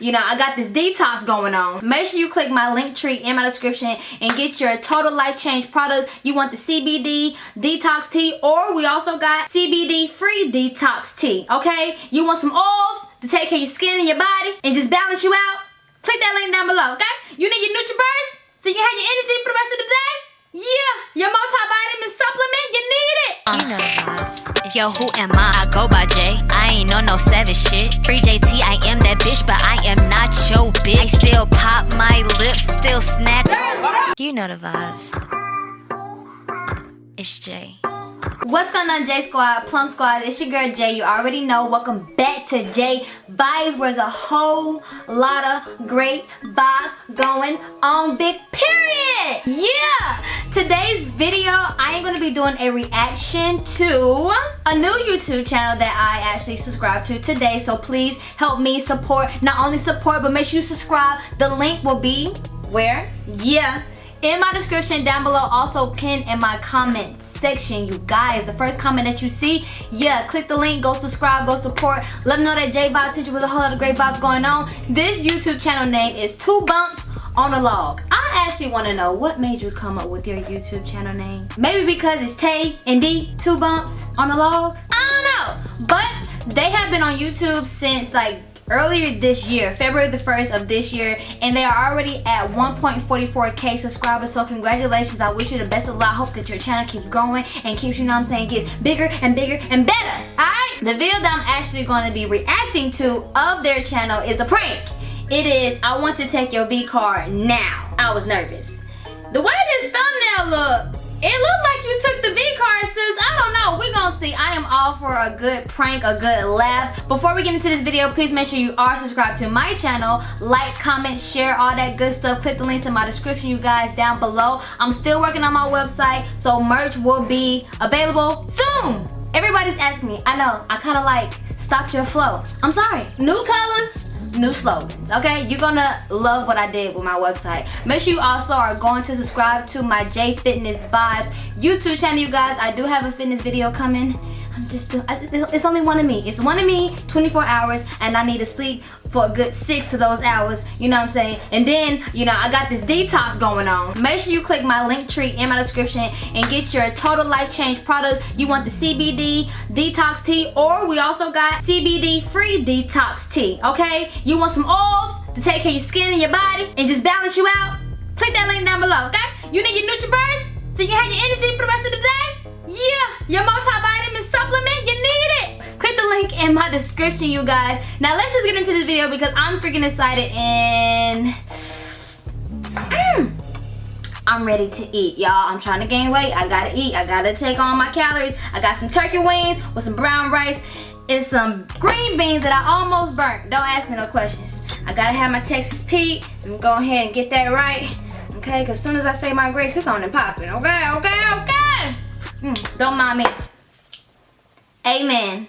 you know, I got this detox going on. Make sure you click my Linktree in my description and get your total life change products. You want the CBD detox tea or we also got CBD free detox tea, okay? You want some oils to take care of your skin and your body and just balance you out? Click that link down below, okay? You need your NutriBurst so you can have your energy for the rest of the day? Yeah, your multivitamin supplement, you need it. Uh, you know the vibes. Yo, who am I? I go by J. I ain't on no savage shit. Free JT, I am that bitch, but I am not your bitch. I still pop my lips, still snack. You know the vibes. It's Jay. What's going on J Squad, Plum Squad, it's your girl Jay, you already know, welcome back to Jay Vibes where there's a whole lot of great vibes going on, big period! Yeah! Today's video, I am going to be doing a reaction to a new YouTube channel that I actually subscribed to today, so please help me support, not only support, but make sure you subscribe, the link will be where? Yeah, in my description down below, also pinned in my comments section you guys. The first comment that you see yeah click the link go subscribe go support. Let them know that j vibe you with a whole lot of great vibes going on. This youtube channel name is two bumps on a log. I actually want to know what made you come up with your youtube channel name? Maybe because it's tay and d two bumps on a log? I don't know. But they have been on youtube since like earlier this year, February the 1st of this year, and they are already at 1.44k subscribers. So congratulations. I wish you the best of luck. Hope that your channel keeps growing and keeps, you know I'm saying, gets bigger and bigger and better. Alright? The video that I'm actually going to be reacting to of their channel is a prank. It is, I want to take your V card now. I was nervous. The way this thumbnail look, it looked like you took the V card, sis. I don't know. We're gonna see. I am all for a good prank, a good laugh. Before we get into this video, please make sure you are subscribed to my channel. Like, comment, share, all that good stuff. Click the links in my description, you guys, down below. I'm still working on my website, so merch will be available soon. Everybody's asking me. I know. I kind of like stopped your flow. I'm sorry. New colors, new slogans okay? You're gonna love what i did with my website. Make sure you also are going to subscribe to my j fitness vibes youtube channel you guys. I do have a fitness video coming. I'm just it's only one of me. It's one of me, 24 hours, and I need to sleep for a good six of those hours, you know what I'm saying? And then, you know, I got this detox going on. Make sure you click my Linktree in my description and get your total life change products. You want the CBD detox tea, or we also got CBD free detox tea, okay? You want some oils to take care of your skin and your body and just balance you out? Click that link down below, okay? You need your NutriBurst so you have your energy for the rest of the day? Yeah, your multivitamin supplement, in my description, you guys. Now let's just get into this video because I'm freaking excited and mm, I'm ready to eat, y'all. I'm trying to gain weight. I gotta eat. I gotta take on my calories. I got some turkey wings with some brown rice and some green beans that I almost burnt. Don't ask me no questions. I gotta have my Texas Pete. I'm go ahead and get that right. Okay, because as soon as I say my grace, it's on and popping. Okay, okay, okay. Mm, don't mind me. Amen.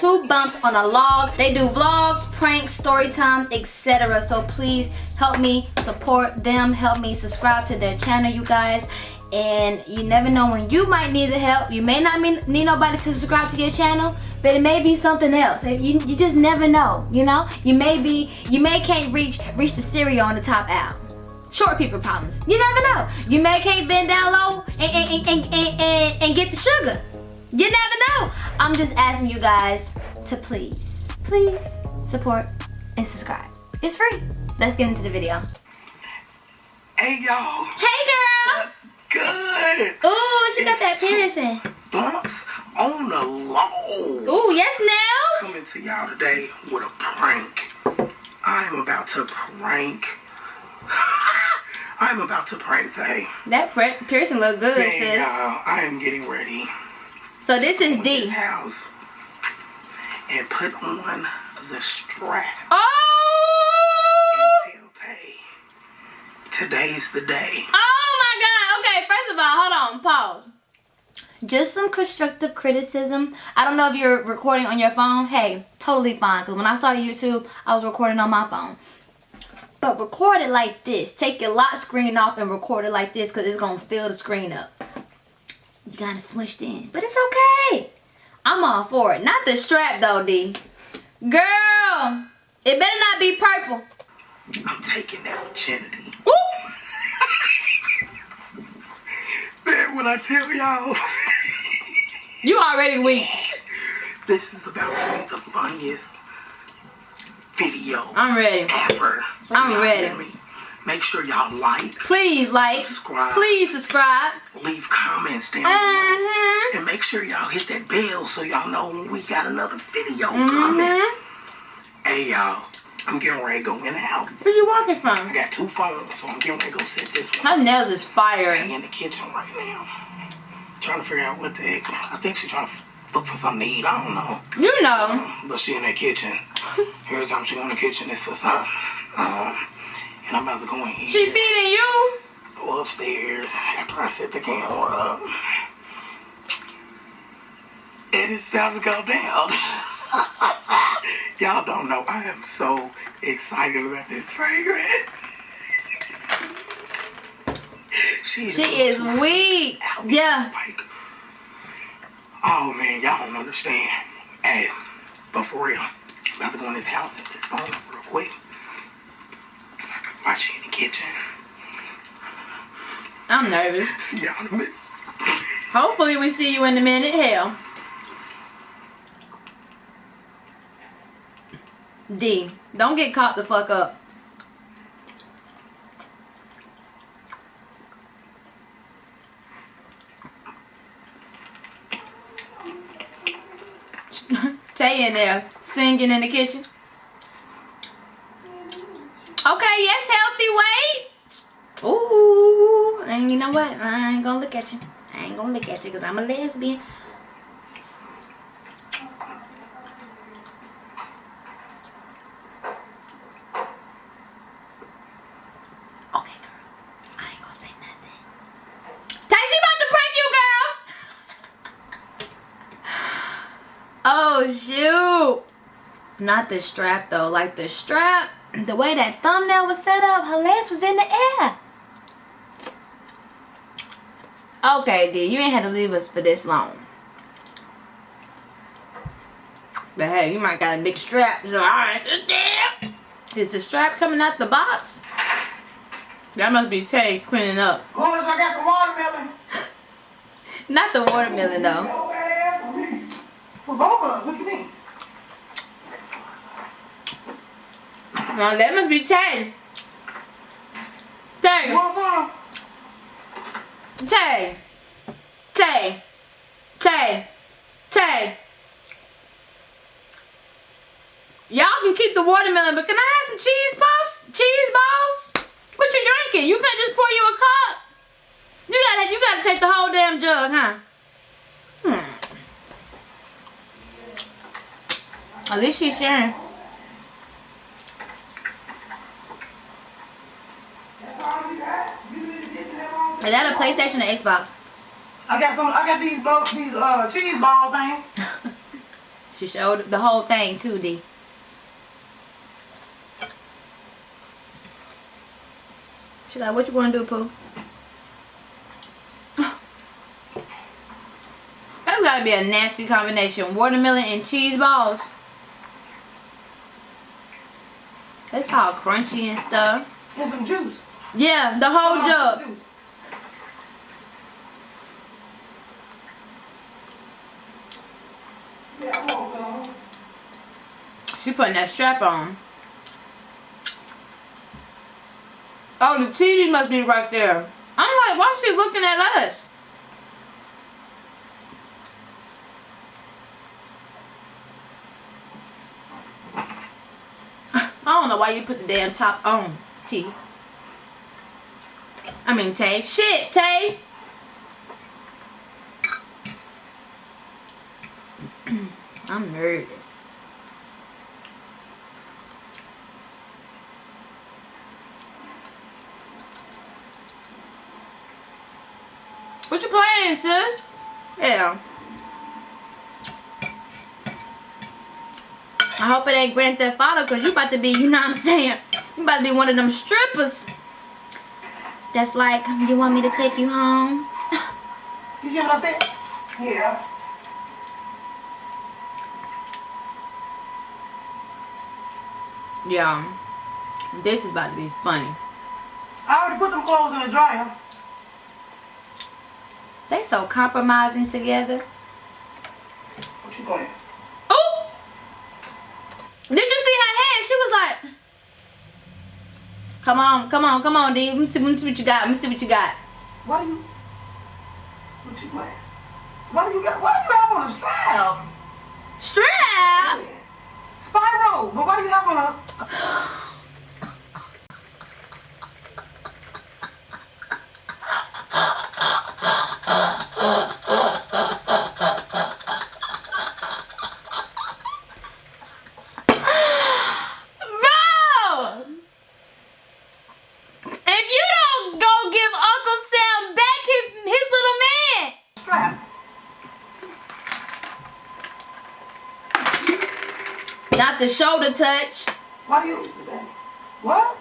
Two bumps on a log. They do vlogs, pranks, story time, etc. So please help me support them. Help me subscribe to their channel, you guys. And you never know when you might need the help. You may not need nobody to subscribe to your channel but it may be something else. You, you just never know you know? You may be you may can't reach reach the cereal on the top out short people problems. You never know. You may can't bend down low and and, and, and, and, and get the sugar you never know i'm just asking you guys to please please support and subscribe it's free let's get into the video hey y'all hey girl What's good oh she got that piercing bumps on the log. Oh, yes, Nails. Coming to y'all today with a prank. I am about to prank. I'm about to prank today. That piercing look good, Man, sis. y'all, I am getting ready. So this is D. House and put on the strap. Oh! And tell Tay, today's the day. Oh my God. Okay, first of all, hold on, pause just some constructive criticism. I don't know if you're recording on your phone. Hey, totally fine. Because when I started YouTube, I was recording on my phone. But record it like this. Take your lock screen off and record it like this because it's going to fill the screen up. You got it smushed in. But it's okay. I'm all for it. Not the strap though, D. Girl, it better not be purple. I'm taking that virginity. Woo! Man, when I tell y'all, You already weak. this is about to be the funniest video I'm ready. ever. I'm ready. Make sure y'all like, Please like, Subscribe. please subscribe. leave comments down below. Uh-huh. And make sure y'all hit that bell so y'all know when we got another video coming. Mm-hmm. Hey y'all, I'm getting ready to go in the house. Where you walking from? I got two phones, so I'm getting ready to go set this one. My nails is fire. Tay in the kitchen right now. Trying to figure out what the heck. I think she's trying to look for something to eat. I don't know. You know. But she in that kitchen. Every time she go in the kitchen, it's for something. Um, and I'm about to go in here. She feeding you. go upstairs after I set the camera up. And it's about to go down. Y'all don't know. I am so excited about this fragrance. She is, She is weak. Yeah. Like, oh man, y'all don't understand. Hey, but for real, I'm about to go in this house and this phone real quick. She in the kitchen. I'm nervous. See y'all in a minute. Hopefully we see you in a minute. Hell. D, don't get caught the fuck up. Tay in there singing in the kitchen. Okay, yes, healthy weight. Ooh, and you know what? I ain't gonna look at you. I ain't gonna look at you because I'm a lesbian. Okay, girl. I ain't gonna say nothing. Tay, about to prank you, girl. oh, shoot. Not the strap, though. Like the strap, the way that thumbnail was set up, her legs was in the air. Okay, D, you ain't had to leave us for this long. But hey, you might got a big strap, so alright. Is the strap coming out the box? That must be Tay cleaning up. Boys, I got some watermelon. Not the watermelon though. For me. For both of us, what you mean? No, that must be Tay. You Tay, want some? Tay, Tay, Tay, Tay. Y'all can keep the watermelon, but can I have some cheese puffs? Cheese balls? What you drinking? You can't just pour you a cup. You gotta, you gotta take the whole damn jug, huh? Hmm. At least she's sharing. Is that a PlayStation or Xbox? I got some. I got these bo- these uh cheese ball things. She showed the whole thing too, D. She's like, what you wanna do, Pooh? That's gotta be a nasty combination. Watermelon and cheese balls. It's all crunchy and stuff. And some juice. Yeah, the whole jug. juice. Yeah, I want some. She putting that strap on. Oh, the TV must be right there. I'm like, why is she looking at us? I don't know why you put the damn top on, T. I mean, Tay. Shit, Tay. I'm nervous. What you playing, sis? Yeah. I hope it ain't Grand Theft Auto because you about to be, you know what I'm saying? You about to be one of them strippers. That's like, you want me to take you home? Did you hear what I said? Yeah. Yeah. This is about to be funny. I already put them clothes in the dryer. They so compromising together. What you playing? Oh! Did you see her head? She was like, Come on, come on, come on, D. Let me see, let me see what you got. Let me see what you got. What do you? What you playing? What do you got? What do you have on a strap? Strap! Spyro, but what do you have on a? Bro! If you don't go give Uncle Sam back his his little man, strap? not the shoulder touch. What do you? Today. What?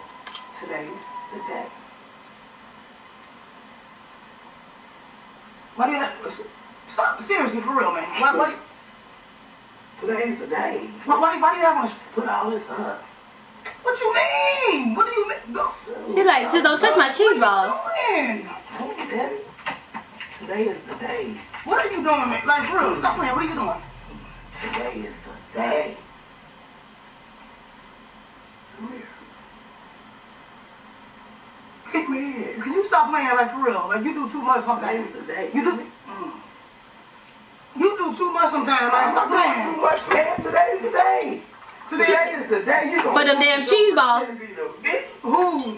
Today's the day. What do you? Listen, Stop. Seriously, for real, man. What? What? Do you, Today's the day. What? What do you, why do you have a- Put all this up. What you mean? What do you mean? Go. She like, sis, don't touch my cheese balls. Hey, Daddy. Today is the day. What are you doing, man? Like, for real, stop playing. What are you doing? Today is the day. Come here. Come here. Can you stop playing, like, for real? Like, you do too much sometimes. Today's the day. You do. You do too much sometimes. Like, stop playing. too much, man. Today's the day. Today Today is the day. You For them damn cheese balls. Who?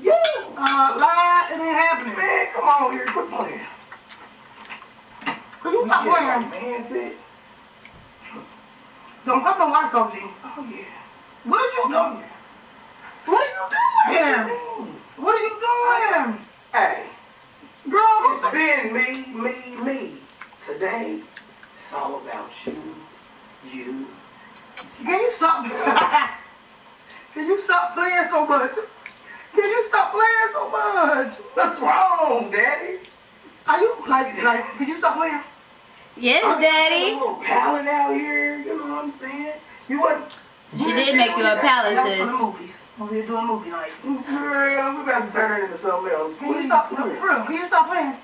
You. Uh, lie, it ain't happening. Man, come on here. Quit playing. Can you stop playing? Man, it. Don't cut no lights off, G. Oh, yeah. What are you doing? What are you doing? What are you doing? Hey, Girl, it's what's been me, me, me. Today, it's all about you, you, Can you stop? Can you stop playing so much? Can you stop playing so much? What's wrong, Daddy? Are you like like? Can you stop playing? Yes, I'm A little pallet out here. You know what I'm saying? You wasn't. She did make you a pallet, That was for the movies. When we were doing movie night. Mm, girl, we about to turn it into something else. Can you stop? come No, here. for real, can you stop playing?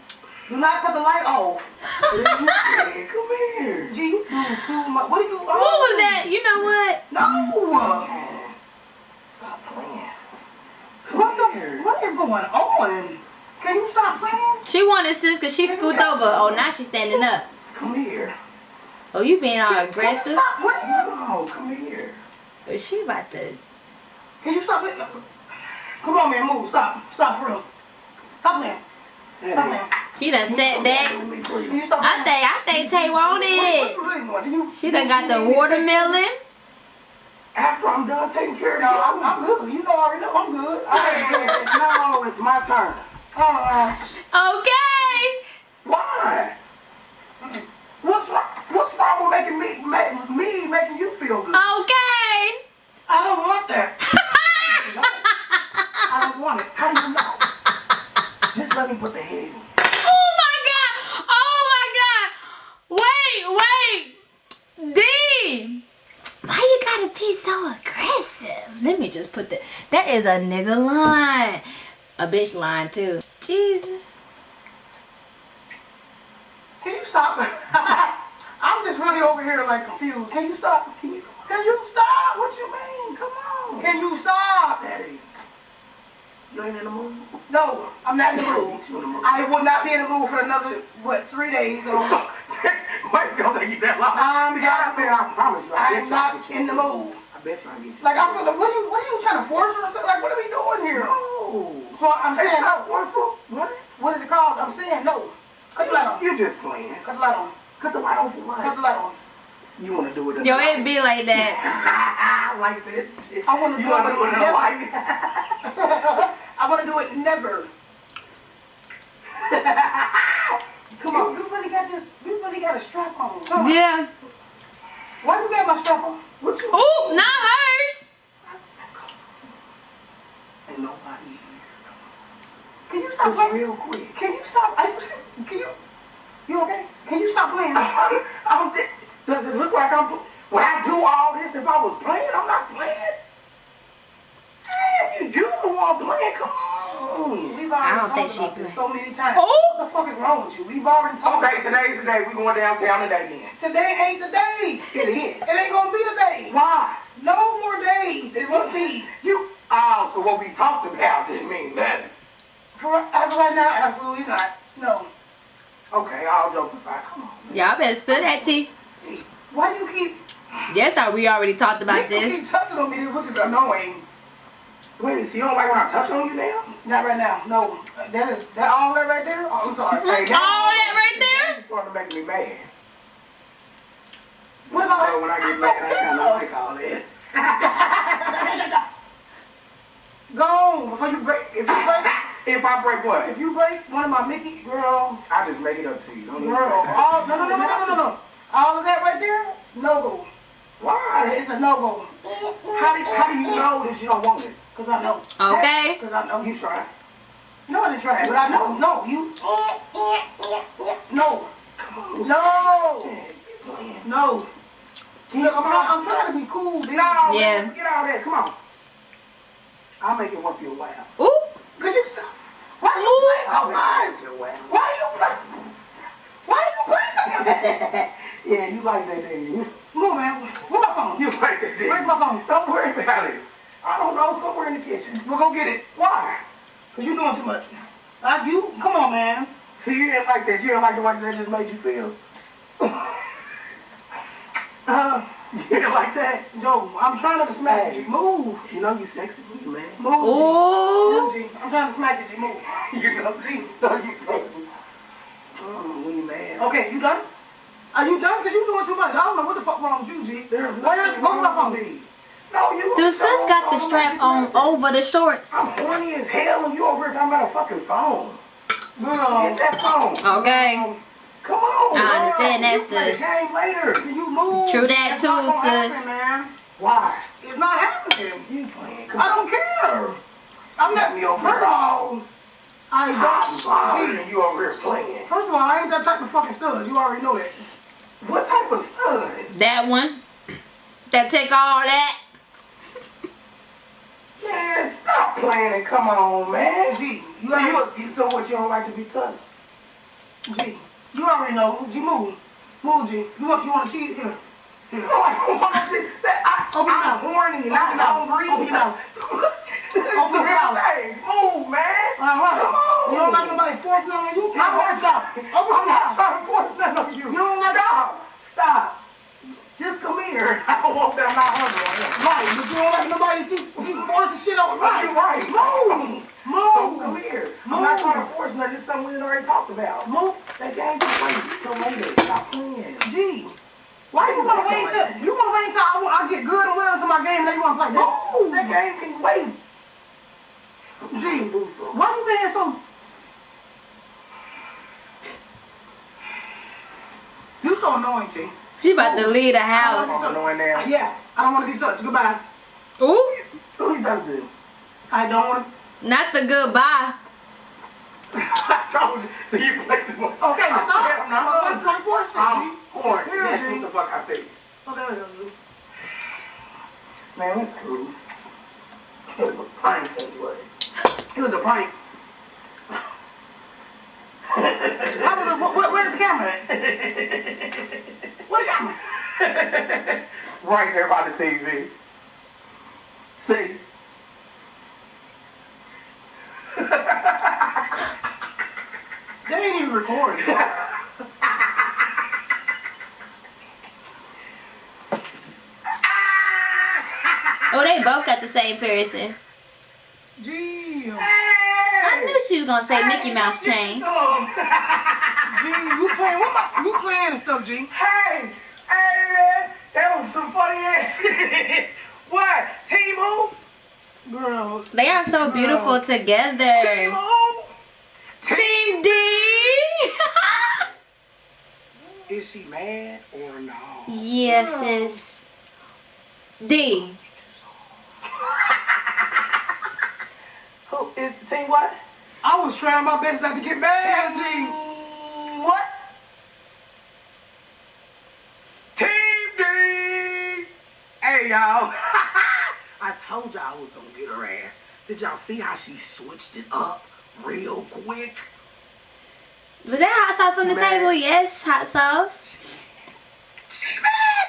Do not cut the light off. Man, come here. Gee, you do too much. What are you? What was that? You know what? No. Stop playing. What the? here. What is going on? Can you stop playing? She wanted sis because she scooped over. Oh, now she's standing up. Come here. Oh, you being all Can you aggressive. stop playing? No, come here. Oh, she about to. Can you stop playing? Come on, man, move. Stop. Stop for real. Stop playing. Stop playing. She done sat back. Let me please. Can you stop I think I think Tay want What, what it. you really want? Do you? She done got the watermelon. After I'm done taking care of No, you, I'm, I'm good. You know I already know I'm good. Hey, no, it's my turn. Uh, Okay. Why? What's wrong? What's wrong with making me, make, me making you feel good? Okay. I don't want that. I don't want it. How do you know? Just let me put the head in. Oh my god. Oh my god. Wait, wait. D. Why you gotta be so aggressive? Let me just put that. That is a nigga line. A bitch line too. Jesus. Can you stop? I'm just really over here like confused. Can you stop? Can you, stop? What you mean? Come on. Can you stop? Daddy, you ain't in the mood? No, I'm not in the mood. You in the mood? I will not be in the mood for another, what, three days or. Why it's gonna take you that long? I'm See, I, not- man, I promise you, I I'm I not in the mood. I bet you I get you. Like, I feel like, what are you, what are you trying to force or something? Like, what are we doing here? No. So I'm saying, not forceful. What? what is it called? I'm saying no. Cut the light on. You're just playing. Cut the light on. Cut the light on for what? Cut the light on. You want to do it in Yo, life. it be like that. I like that shit. I want to do, wanna do it in the life. I want to do it never. Come on, you really got this, you really got a strap on. Come yeah. On. Why you got my strap on? What you Ooh, not hers. Ain't nobody here. Can you stop? Just real quick. Can you stop? Are you, can you? You okay? Can you stop playing? I'm di- does it look like I'm pl- when I do all this if I was playing? I'm not playing. Damn, you you the one playing. Come on. We've I already don't think talked she about this play. so many times. Oh! What the fuck is wrong with you? We've already talked. Okay, today's the day we going downtown today then. Today ain't the day. It is. It ain't gonna be the day. Why? No more days. It will be. You oh, so what we talked about didn't mean nothing. For as of right now, absolutely not. No. Okay, all jokes aside, come on. Y'all better spill that tea. Why do you keep? Yes, I we already talked about this. you this. keep touching on me, which is annoying. Wait, so you don't like when I touch on you now? Not right now. No. That is that all that right there. Oh, I'm sorry. Hey, All that right there? It's starting to make me mad. What's all So when I get mad, I kind of like all that. Go on before you break. If you break, If I break what? if you break one of my Mickey girl, I just make it up to you. Don't girl, all no no no no no no no, all of that right there, no go. Why? It's a no go. How do, how do you know that you don't want it? Cause I know. Okay. Cause I know. You try. No, I didn't try but I know. No, you. No. Come on. No. Man, you playing. No. Look, I'm trying. I'm trying to be cool, dude. No, Yeah. man, forget all that. Come on. I'll make it worth your while. Ooh. Could you stop? Why do you play so much? it worth your while. Why do you play? Why do you play so much? yeah, you like that, didn't you? Move, man. Where's my phone? You like that, didn't Where's my phone? Don't worry about it. I don't know, somewhere in the kitchen. We'll go get it. Why? Cause you're doing too much. Like you, come on, man. See, you didn't like that. You didn't like the way that just made you feel. uh, you didn't like that. Joe, I'm trying to smack Hey. you. Move. You know you sexy, you man. Move. G. Ooh. Move, G. I'm trying to smack you, G. Move. You know, G. know you sexy. Mm, we mad. Okay, you done? Are you done? Cause you doing too much. I don't know what the fuck wrong with you, G. There's Where's nothing where's my wrong with phone? me. No, you. Dude, sis got the no, strap on nothing. over the shorts. I'm horny as hell and you over here talking about a fucking phone. Get that phone. Okay. Come on. I understand that, the sis. game later. can you move? True that It's not too, gonna sis. Happen, man. Why? It's not happening. You playing? Come I on. don't care. I'm Got not. me over First of all, I I'm don't. and you over here playing. First of all, I ain't that type of fucking stud. You already know that. What type of stud? That one. That take all that. Man, stop playing and come on, man. G, you So already, you, so what? You don't like to be touched? G, you already know. G, move, move, G. You want you want to cheat here? No, I don't want to. That, I, Open I'm mouth. horny, not your mouth. hungry. Open your mouth. Open your real mouth. thing. Move, man. All right. Come on. You don't like nobody forcing on you? Want to stop. Open I'm not mouth. trying to force nothing on you. You don't like- Stop. Stop. Just come here. I don't want that. I'm not hungry. right. Right, but you don't like nobody keep, keep forcing shit on. Right, You're right. Move, So come move, here. I'm not Move. trying to force nothing. It's something we already talked about. move. That game can wait till later. Stop playing. Gee. Why do you want to wait till you want to wait until I, I get good and well into my game and then you want to play? This, Move, that game can wait. Gee, Why you being so? You so annoying, G. She about to leave the house. I'm annoying now. Yeah, I don't want to be touched. Goodbye. Ooh. Who are you talking to? I don't want to. Not the goodbye. I told you. So you play too much. Okay, I stop. said I'm not I'm hungry. trying to force I'm it, G. horny. Here, That's G. what the fuck I said. Okay, okay. Man, that's cool. It was a prank anyway. It was a prank. How was it? Where, where- where's the camera at? Where's the camera? Right there by the TV. See? They ain't even recording. Oh, they both got the same piercing. Gee, I knew she was gonna say Mickey Mouse chain. G, you playing what? My, you playing and stuff, G? Hey, hey, man, that was some funny ass shit. what? Team who? Girl, They are so beautiful together. Team together. who? Team D. Is she mad or no? yes, sis. D. Who is team what? I was trying my best not to get mad at G. What? Team D! Hey, y'all. I told y'all I was gonna get her ass. Did y'all see how she switched it up real quick? Was that hot sauce on the Man. table? Yes, hot sauce. She mad!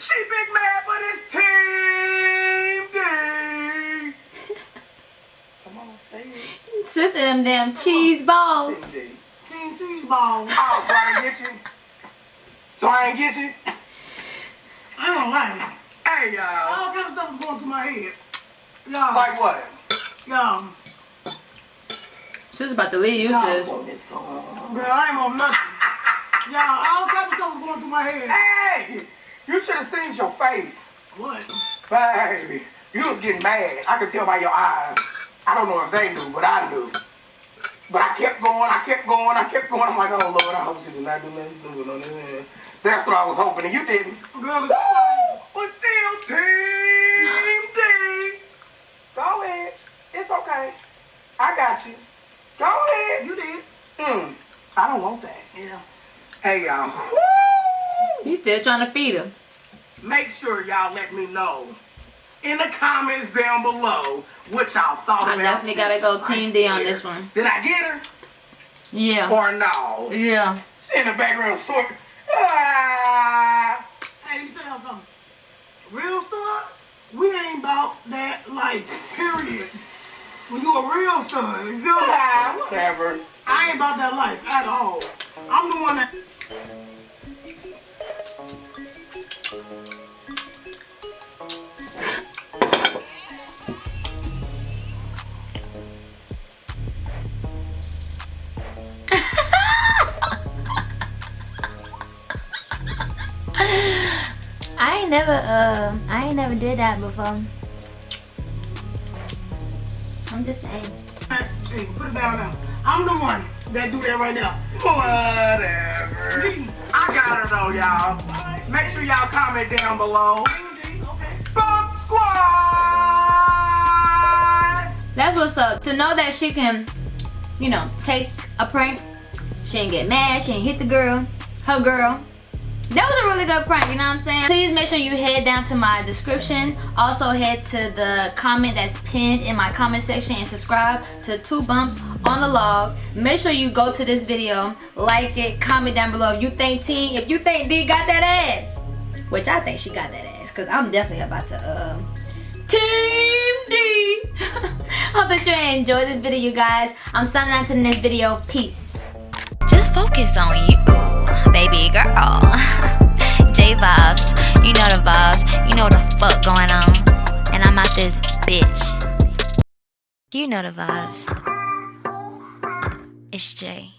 She big mad, but it's Team D! Come on, say it. Sister them damn cheese balls. Team cheese ball. Oh, so I didn't get you? So I ain't get you? I don't like it. Hey, y'all. All kind of stuff was going through my head. Y'all, Like what? y'all, She's about to leave you, Y'all sis. on this song. girl, I ain't on nothing. Y'all, all type of stuff was going through my head. Hey! You should have seen your face. What? Baby, you was getting mad. I could tell by your eyes. I don't know if they knew, but I knew. But I kept going, I kept going, I kept going. I'm like, oh Lord, I hope she did not do nothing stupid on this. That's what I was hoping, and you didn't. Girl, it's Woo! But still, Team D. Go ahead. It's okay. I got you. Go ahead. You did. Hmm. I don't want that. Yeah. Hey, y'all. Woo! You still trying to feed him. Make sure y'all let me know in the comments down below what y'all thought I about definitely gotta go this Team D on this one. Did I get her Yeah. or no? Yeah. She in the background sort. Ah. Hey, let me tell y'all something. Real stuff, we ain't about that life, period. When you a real stud, you feel me? Ah, whatever. I ain't about that life at all. I'm the one that. Never uh I ain't never did that before. I'm just saying. Hey, put it down now. I'm the one that do that right now. Whatever. I got her though, y'all. Make sure y'all comment down below. Bump Squad! That's what's up. To know that she can, you know, take a prank. She ain't get mad. She ain't hit the girl. Her girl. Really good prank, you know what I'm saying? Please make sure you head down to my description. Also head to the comment that's pinned in my comment section and subscribe to Two Bumps on the Log. Make sure you go to this video, like it, comment down below if you think T, if you think D got that ass. Which I think she got that ass, cause I'm definitely about to uh Team D. Hope that you enjoyed this video, you guys. I'm signing out to the next video. Peace. Just focus on you, baby girl. Vibes, you know the vibes, you know what the fuck going on. And I'm out this bitch. You know the vibes. It's Jay.